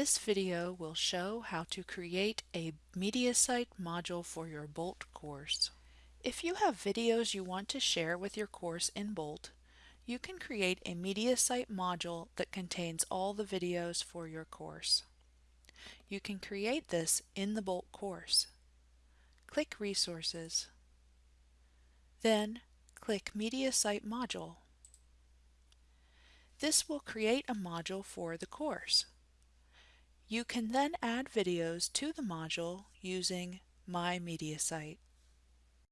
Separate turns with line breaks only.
This video will show how to create a MediaSite module for your Bolt course. If you have videos you want to share with your course in Bolt, you can create a MediaSite module that contains all the videos for your course. You can create this in the Bolt course. Click Resources. Then click MediaSite Module. This will create a module for the course. You can then add videos to the module using My MediaSite.